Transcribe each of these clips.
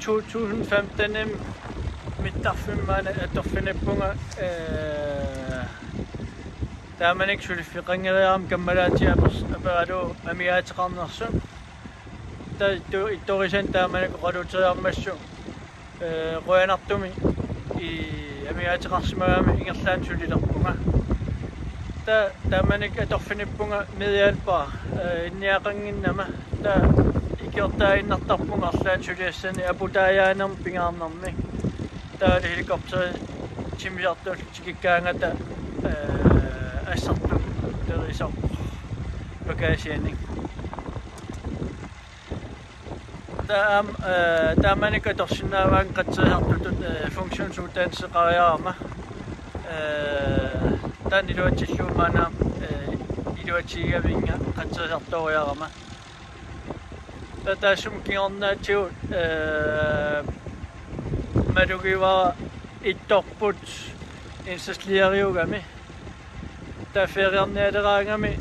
2015 mit Parfümane, Parfümpunger, تامنك شو اللي في قنقرة مكملات يا بس أبادو أميات قنصم تو إتوريشن تامنك قدو تيار مسو قوين أطمي أميات قنصم أمي إنسان شو اللي لقوما تا تامنك أتغفني بونا ميديال با إنيا قنقنما تا gjorda yn adabwng allan trwy'n a bwydau a'n ambing am nomi. Da yr helicopter ti'n mynd o'r tigigang a da esatw. Da yr isop. Bagau siening. Da am da mae'n ei gydosyn na fan gyda hadwyd ffungsiwn trwy den sy'n gael ama. Da nid oed ti'n llw ma'n am 25 vinga киорнаатиу э малугива ittorput инсаслиариугами тафериарниалераангами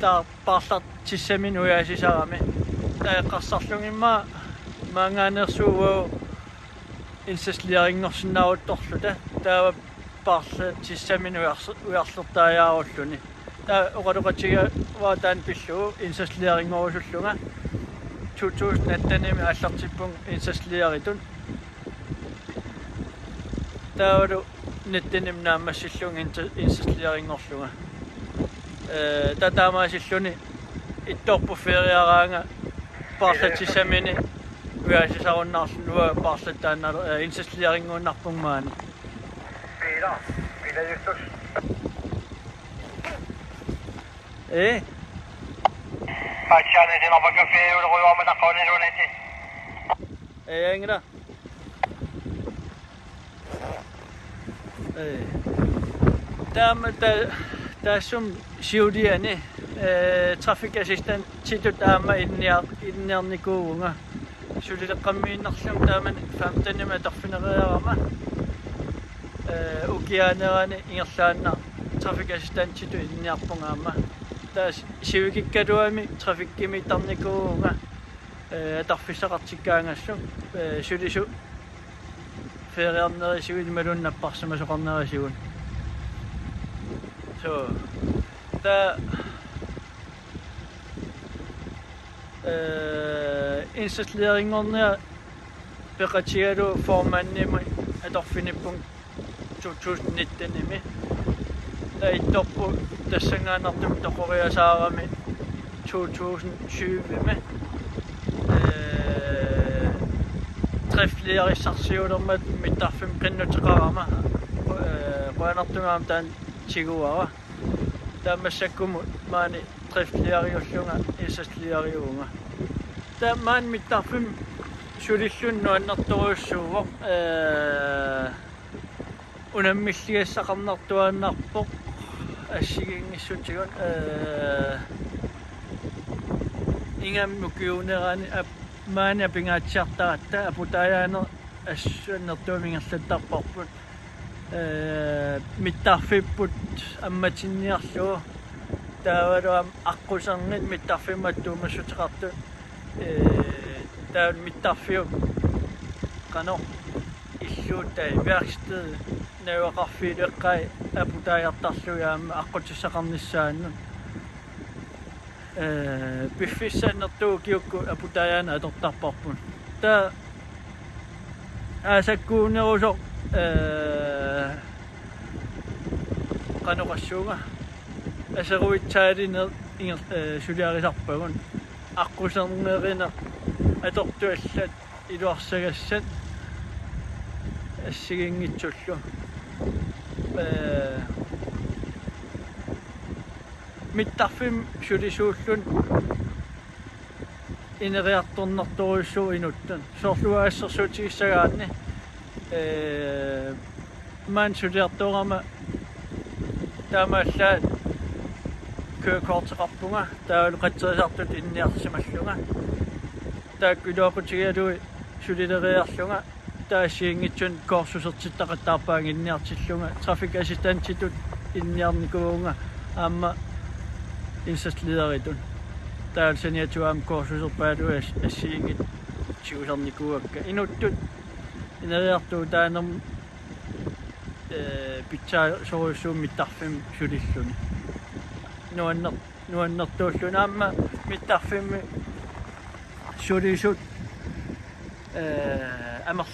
таа парлат тиссамин уяасисарами таэққарсарлугимма маангаанерсуугуу инсаслиарингорсинаавутторлута таава парла тиссамин уярлертааяаруллуни таа оқалуқатига ваа таан пиллуу инсаслиарингорусуллунга 2018 аллартиппун инсаслиаритун таавалу ниттиним наамассиллун инсаслиарингорлунга э татаамаасиллуни ittorpu feriaraanga parlatissamini uaasisarunnaarlunua parlattaannalu insassliaringuunnarpungmaani Pira, pira justus. ايه Pakshan sin apa kafe udah kau amat nak kau ni dulu nanti. Eh, yang ni. Eh, der med der der som sjovdierne trafikassistent tidur dama inniar inniarnikuunga сулилеққаммииннарлум тааман 15 ма торфинериарама э укианерани ингерлаанна трафик ассистент титу инниарпунгаама assistant situ inniarpungaama taas sivikikkaluami traffikkimi tarnikuunga ee tarfissaqartikkaangassum ee sulisu feriarnerisugun malunnapparsamasoqarnerisugun so ta э инсаслерингорнеа пеқатигалу форманними аторфиниппун 2019-ними Reitoppu tässä Nattumta Korea saavamme 2020 skriftligarisarsiulermat mitarfim qinnutiqarama quanartumaam taan tiguara taammassakkumut maani skriftligariullunga issasligariuunga taammaan mitarfim sulillunnu annartoruussuuvoq unammilligassaqarnartuaannarpoq ассигингиссутигун э ингамму киунерани ап маани апингаатсиартаратта апутаяанер ассуаннертуумингерлаттарпарпут э миттарфиппут амматинниарлугу таавалуам аққусарнит миттарфимматтуумассутеқарту э таа миттарфиу қано иллууттай веркстед навеқарфилеққай апутааяартарлуяама аққутиссақарниссаанну э пиффиссаннертуу киукку апутаяана атортарпарпун та асаккуунерусо э каноқассуунга асеруитсаалинер ингер э сулиарисарпагун аққусернерина атортуаллат илуарсагассат ассигингитсуллу э миттарфим сулисууллун инериарторнарторуйссуу инуттан соорлуаассерсуутигиссагаанни э ман сулиарторама таамааллаа køkortеқарпунга таалу қатсерисартут инниарсималлунга тааккулуақутигалуи сулилериарлунга таасиингитсун коорсусертиттақаттаарпаан инниартиллунга трафик ассистантитут инниарникуунга аама инсаслидеритун таалсаниатуаам коорсусерпаалуи ассиингит итсиулерникуакка инуттут инериартуу таанерм э питса соруссууммиттарфим сулиллуни нуаннер нуаннертууллуна аама миттарфимми сулисут э амер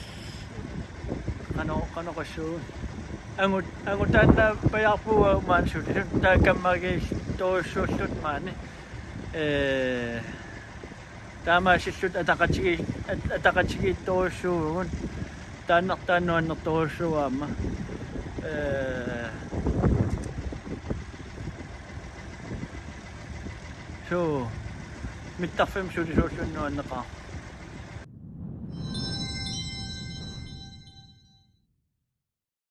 кано кано кассуу ангут ангутаанна паярпуа маан сулисут таакаммаги тооссууллут маани э таамаасиллут атақатиги атақатиги тооссуугун тааннартааннуаннэрторуссуаама э so миттарфим сулисууллуннуаннеқаа